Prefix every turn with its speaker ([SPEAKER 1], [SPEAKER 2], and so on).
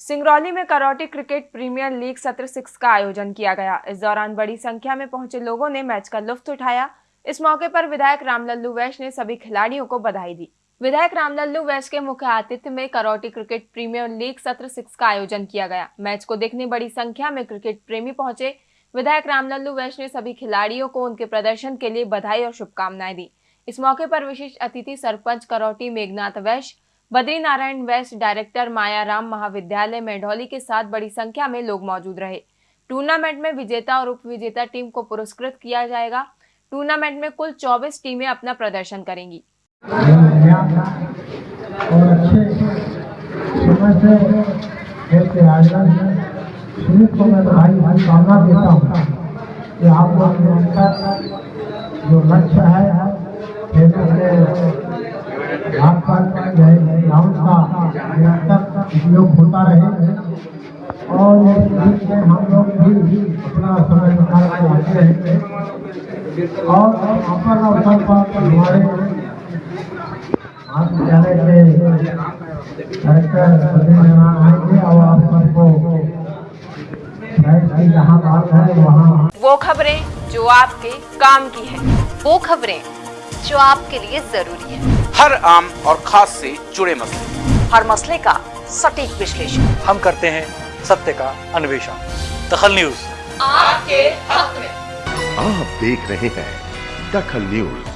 [SPEAKER 1] सिंगरौली में Karauti cricket premier league सत्र six का आयोजन किया गया। इस दौरान बड़ी संख्या में पहुँचे लोगों ने मैच का लुफ्त उठाया। इस मौके पर विधायक रामलल्लू वैश ने सभी खिलाड़ियों को बधाई दी। विधायक रामलल्लू वैश के मुख्य आतिथ्य में करौटी क्रिकेट प्रीमियर लीग सत्र सिक्स का आयोजन किया गया। मैच को देखने बड़ी संख्या में क्रिकेट प्रेमी पहुँचे। विधायक रामलल्लू वैश ने सभी खिलाड़ियों को उनके प्रदर्शन के लिए बधाई और शुभकामनाएँ दी। इस मौके पर विशिष्ट अतिथि सरपंच करौटी मेघनाथ वैश बद्री नारायण वेस्ट डायरेक्टर मायाराम महाविद्यालय मेढौली के साथ बड़ी संख्या में लोग मौजूद रहे। टूर्नामेंट में विजेता और उप विजेता टीम को पुरस्कृत किया जाएगा। टूर्नामेंट में कुल 24 टीमें अपना प्रदर्शन करेंगी।
[SPEAKER 2] और अच्छे जो लक्ष्य है खेलों पर ग्राउंड का निरंतर उपयोग होता रहे। और हम लोग भी अपना समय निकाल के आते रहेंगे। और अवसर अवसर पर हमारे महाविद्यालय के डायरेक्टर आएँगे और आप सबको जहाँ बात है, वहाँ
[SPEAKER 1] वो खबरें जो आपके काम की है।
[SPEAKER 3] वो खबरें जो आपके लिए ज़रूरी है।
[SPEAKER 4] हर आम और खास से जुड़े मसले।
[SPEAKER 3] हर मसले का सटीक विश्लेषण।
[SPEAKER 5] हम करते हैं सत्य का अन्वेषण। दखल न्यूज़।
[SPEAKER 3] आपके हक में।
[SPEAKER 6] आप देख रहे हैं दखल न्यूज़।